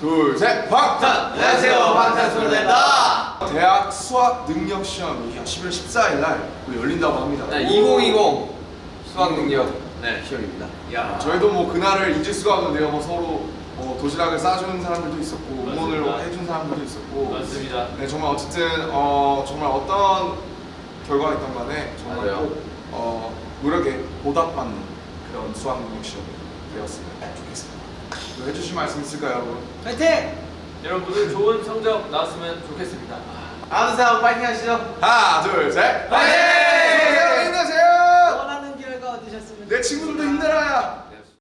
둘, 셋, 방탄! 안녕하세요 방탄소년단입니다 대학 수학 능력 시험이 11월 14일 날 열린다고 합니다. 네, 2020 수학 능력 네, 시험입니다 야 저희도 뭐 그날을 잊을 수가 없는데요. 뭐 서로 뭐 도시락을 싸주는 사람들도 있었고 응원을 맞습니다. 해준 사람들도 있었고 맞습니다. 네 정말 어쨌든 어 정말 어떤 결과가 있던 간에 정말. 꼭 어, 노력에 보답받는 그런 수학 능력 시험이 되었으면 좋겠습니다. 뭐 해주실 말씀 있을까요, 여러분? 파이팅! 여러분들 좋은 성적 나왔으면 좋겠습니다. 항상 파이팅 하시죠 하나, 둘, 셋, 파이팅! 힘내세요, 힘내세요. 원하는 결과 얻으셨으면 내 친구들도 힘내라야.